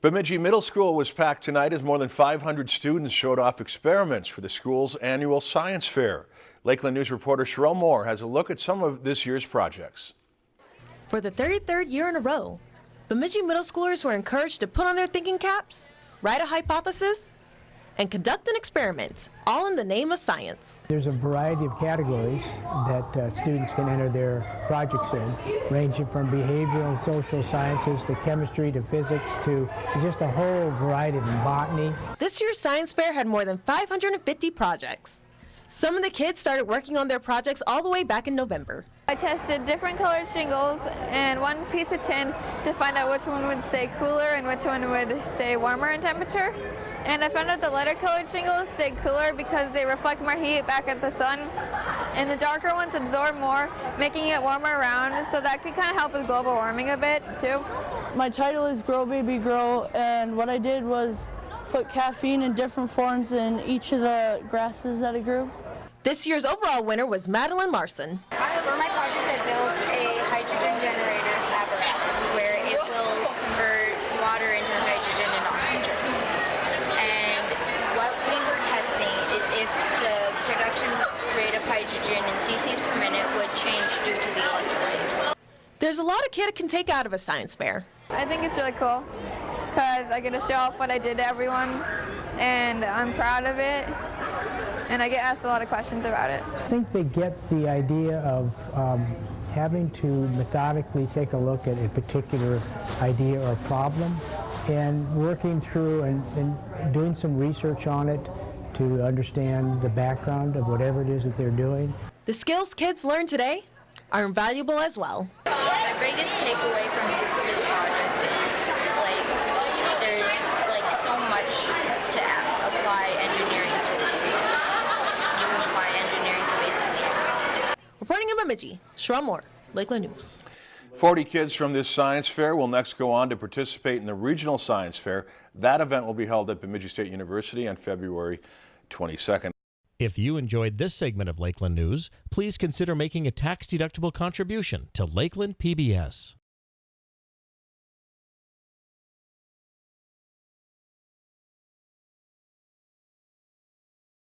Bemidji Middle School was packed tonight as more than 500 students showed off experiments for the school's annual science fair. Lakeland News reporter Sherelle Moore has a look at some of this year's projects. For the 33rd year in a row, Bemidji middle schoolers were encouraged to put on their thinking caps, write a hypothesis, and conduct an experiment, all in the name of science. There's a variety of categories that uh, students can enter their projects in, ranging from behavioral and social sciences to chemistry to physics to just a whole variety of botany. This year's science fair had more than 550 projects. Some of the kids started working on their projects all the way back in November. I tested different colored shingles and one piece of tin to find out which one would stay cooler and which one would stay warmer in temperature. And I found out the lighter colored shingles stay cooler because they reflect more heat back at the sun. And the darker ones absorb more, making it warmer around. So that could kind of help with global warming a bit too. My title is Grow Baby Grow and what I did was put caffeine in different forms in each of the grasses that I grew. This year's overall winner was Madeline Larson. For my project I built a hydrogen generator apparatus where it will convert water into hydrogen and oxygen what we were testing is if the production rate of hydrogen in cc's per minute would change due to the electrolyte. There's a lot a kid can take out of a science fair. I think it's really cool because I get to show off what I did to everyone and I'm proud of it and I get asked a lot of questions about it. I think they get the idea of um, having to methodically take a look at a particular idea or problem and working through and, and doing some research on it to understand the background of whatever it is that they're doing. The skills kids learn today are invaluable as well. My biggest takeaway from this project is like there's like so much to apply engineering to. You can apply engineering to basically anything. Reporting in Bemidji, Sherelle Moore, Lakeland News. 40 kids from this science fair will next go on to participate in the regional science fair. That event will be held at Bemidji State University on February 22nd. If you enjoyed this segment of Lakeland News, please consider making a tax-deductible contribution to Lakeland PBS.